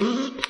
Mm-hmm.